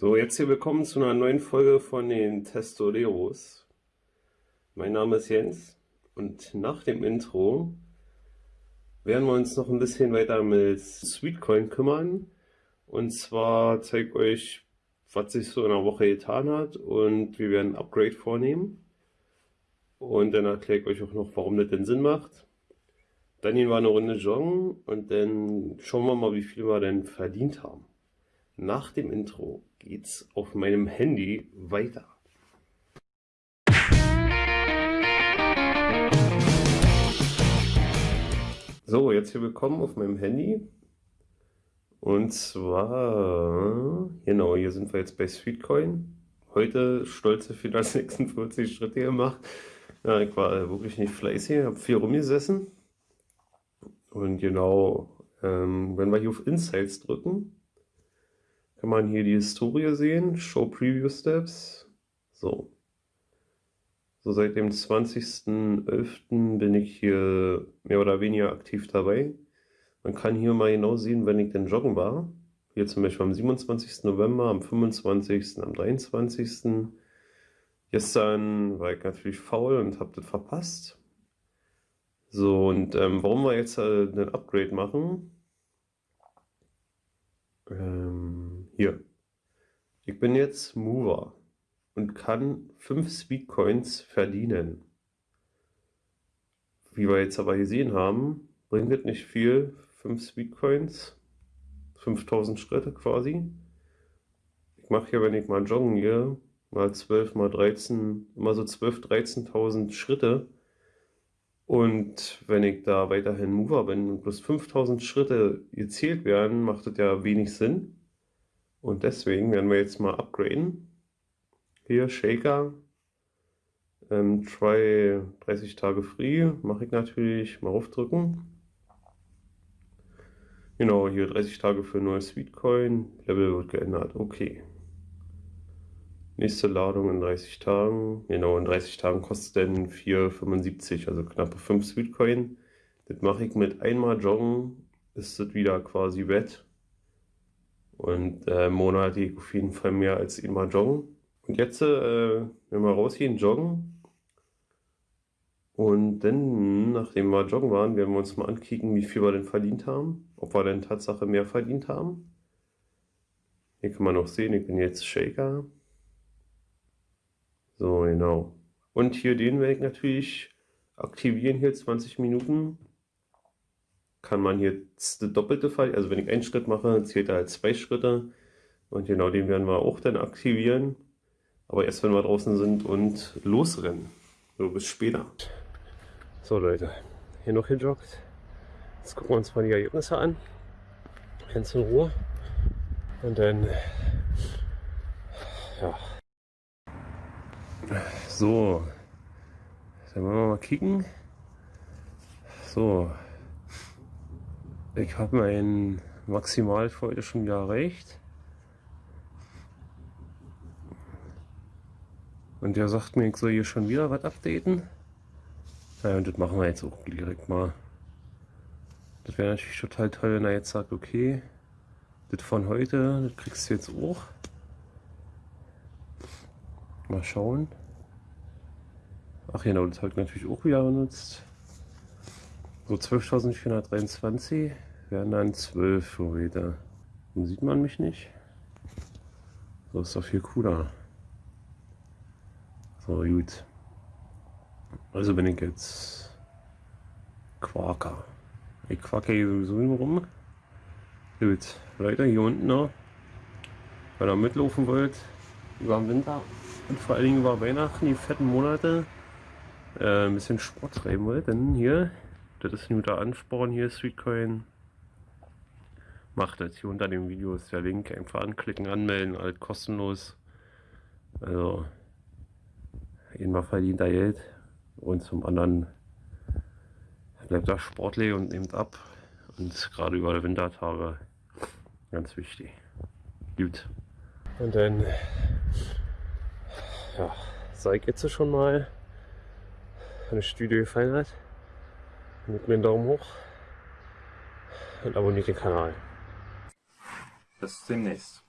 So, jetzt hier willkommen zu einer neuen Folge von den Testoleros. Mein Name ist Jens und nach dem Intro werden wir uns noch ein bisschen weiter mit Sweetcoin kümmern. Und zwar zeige ich euch, was sich so in einer Woche getan hat und wir werden ein Upgrade vornehmen. Und dann erkläre ich euch auch noch, warum das denn Sinn macht. Dann gehen wir eine Runde joggen und dann schauen wir mal, wie viel wir denn verdient haben. Nach dem Intro geht's auf meinem Handy weiter. So, jetzt hier willkommen auf meinem Handy. Und zwar, genau, hier sind wir jetzt bei Sweetcoin. Heute stolze 446 Schritte gemacht. Ja, ich war wirklich nicht fleißig, habe viel rumgesessen. Und genau, ähm, wenn wir hier auf Insights drücken, kann man hier die Historie sehen, Show Preview Steps. So. So seit dem 20.11. bin ich hier mehr oder weniger aktiv dabei. Man kann hier mal genau sehen, wenn ich denn joggen war. Hier zum Beispiel am 27. November, am 25., am 23. Gestern war ich natürlich faul und habe das verpasst. So, und ähm, warum wir jetzt äh, ein Upgrade machen, ähm, hier. Ich bin jetzt Mover und kann 5 Sweetcoins verdienen. Wie wir jetzt aber gesehen haben, bringt das nicht viel. 5 Sweetcoins, 5000 Schritte quasi. Ich mache hier, wenn ich mal joggen gehe, mal 12, mal 13, immer so 12, 13.000 Schritte. Und wenn ich da weiterhin Mover bin und plus 5000 Schritte gezählt werden, macht das ja wenig Sinn. Und deswegen werden wir jetzt mal upgraden. Hier Shaker, ähm, Try 30 Tage Free, mache ich natürlich mal aufdrücken. Genau, hier 30 Tage für neues Sweetcoin, Level wird geändert, okay. Nächste Ladung in 30 Tagen. Genau, in 30 Tagen kostet denn 4,75, also knappe 5 Sweetcoin. Das mache ich mit einmal Joggen, ist das wieder quasi wett. Und äh, monatlich auf jeden Fall mehr als einmal Joggen. Und jetzt, äh, wenn wir rausgehen, joggen. Und dann, nachdem wir joggen waren, werden wir uns mal ankicken, wie viel wir denn verdient haben. Ob wir denn Tatsache mehr verdient haben. Hier kann man noch sehen, ich bin jetzt Shaker. So, genau. Und hier den werde ich natürlich aktivieren, hier 20 Minuten. Kann man hier das doppelte Fall, also wenn ich einen Schritt mache, zählt er als zwei Schritte. Und genau den werden wir auch dann aktivieren. Aber erst wenn wir draußen sind und losrennen. So, bis später. So Leute, hier noch gejoggt. Jetzt gucken wir uns mal die Ergebnisse an. Ganz in Ruhe. Und dann, ja, so, dann wollen wir mal kicken. So, ich habe mein Maximal für heute schon wieder erreicht. Und der sagt mir, ich soll hier schon wieder was updaten. Ja, und das machen wir jetzt auch direkt mal. Das wäre natürlich total toll, wenn er jetzt sagt, okay, das von heute, das kriegst du jetzt auch. Mal schauen. Ach genau, das habe ich natürlich auch wieder benutzt. So 12.423 wären dann 12 für heute. Dann sieht man mich nicht. So ist doch viel cooler. So gut. Also bin ich jetzt Quaker. Ich quacke hier sowieso immer rum. Gut, Leute, hier unten noch. Wenn ihr mitlaufen wollt, über den Winter, und vor allen Dingen über Weihnachten, die fetten Monate, äh, ein bisschen Sport treiben wollt, dann hier, das ist ein guter Ansporn hier, Sweetcoin. Macht das. Hier unter dem Video ist der Link. Einfach anklicken, anmelden, alles kostenlos. Also, einmal verdient er Geld und zum anderen bleibt er sportlich und nimmt ab. Und gerade über die Wintertage ganz wichtig. Gut. Und dann ja, sag jetzt schon mal, wenn das Video gefallen hat, gebt mir einen Daumen hoch und abonniert den Kanal. Bis demnächst.